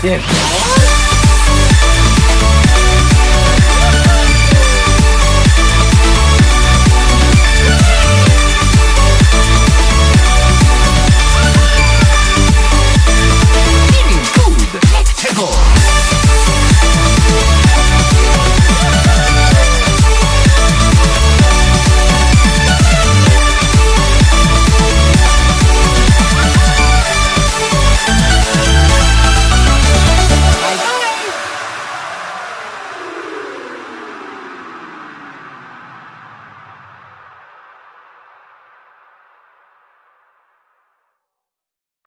谢谢。